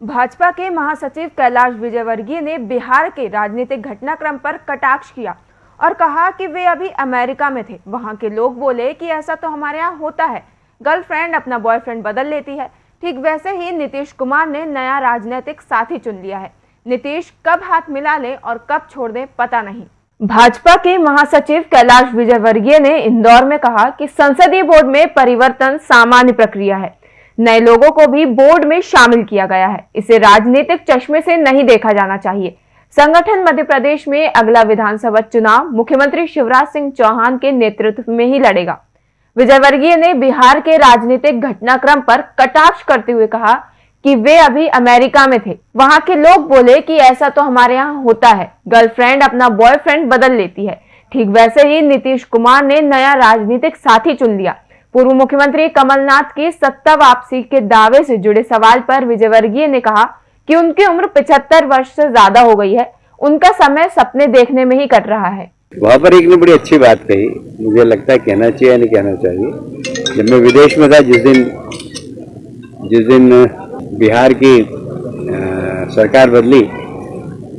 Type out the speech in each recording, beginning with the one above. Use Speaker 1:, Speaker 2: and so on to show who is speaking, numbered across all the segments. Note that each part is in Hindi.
Speaker 1: भाजपा के महासचिव कैलाश विजयवर्गीय ने बिहार के राजनीतिक घटनाक्रम पर कटाक्ष किया और कहा कि वे अभी अमेरिका में थे। वहाँ के लोग बोले कि ऐसा तो हमारे यहाँ होता है। गर्लफ्रेंड अपना बॉयफ्रेंड बदल लेती है। ठीक वैसे ही नीतीश कुमार ने नया राजनीतिक साथी चुन लिया है। नीतीश कब हाथ मिला ले और कब छोड़ दे पता नहीं। भाजपा के महासचिव कैलाश विजयवर्गीय ने इंदौर में कहा कि संसदीय बोर्ड में परिवर्तन सामान्य प्रक्रिया है। नए लोगों को भी बोर्ड में शामिल किया गया है। इसे राजनीतिक चश्मे से नहीं देखा जाना चाहिए। संगठन मध्य प्रदेश में अगला विधानसभा चुनाव मुख्यमंत्री शिवराज सिंह चौहान के नेतृत्व में ही लड़ेगा। विजयवर्गीय ने बिहार के राजनीतिक घटनाक्रम पर कटाक्ष करते हुए कहा कि वे अभी अमेरिका में थे। वहाँ के लोग बोले कि ऐसा तो हमारे यहाँ होता है। गर्लफ्रेंड अपना बॉयफ्रेंड बदल लेती है। ठीक वैसे ही नीतीश कुमार ने नया राजनीतिक साथी चुन लिया। पूर्व मुख्यमंत्री कमलनाथ की सत्ता वापसी के दावे से जुड़े सवाल पर विजयवर्गीय ने कहा कि उनकी उम्र पिछहत्तर वर्ष से ज़्यादा हो गई है। उनका समय सपने देखने में ही कट रहा है।
Speaker 2: वहाँ पर एक ने बड़ी अच्छी बात कही। मुझे लगता है कहना चाहिए नहीं कहना चाहिए। जब मैं विदेश में था जिस दिन जिस दिन बिहार की आ, सरकार बदली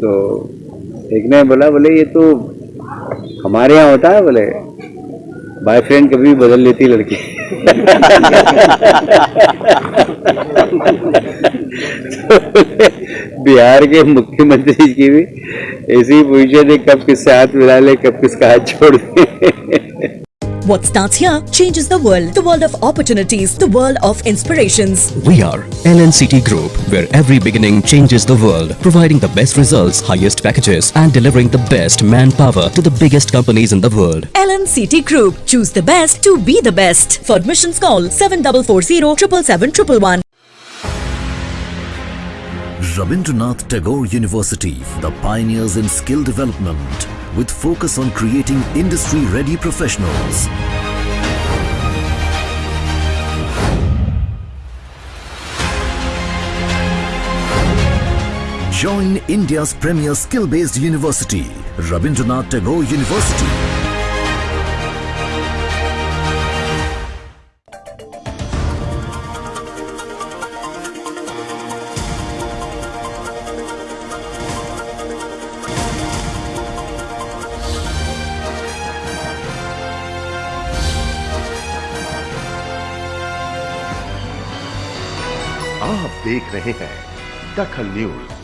Speaker 2: तो एक ने बोला बोले ये तो हमारे यहाँ होता है बोले बॉयफ्रेंड कभी बदल लेती लड़की। बिहार के मुख्यमंत्री की भी ऐसी पूछे थे कब किससे हाथ मिला ले, कब किसका हाथ छोड़ दे।
Speaker 3: What starts here changes the world. The world of opportunities. The world of inspirations.
Speaker 4: We are LNCT Group, where every beginning changes the world, providing the best results, highest packages, and delivering the best manpower to the biggest companies in the world.
Speaker 3: LNCT Group. Choose the best to be the best. For admissions call 7440 777
Speaker 5: Rabindranath Tagore University, the pioneers in skill development, with focus on creating industry-ready professionals. Join India's premier skill-based university, Rabindranath Tagore University.
Speaker 6: आप देख रहे हैं दखल न्यूज़।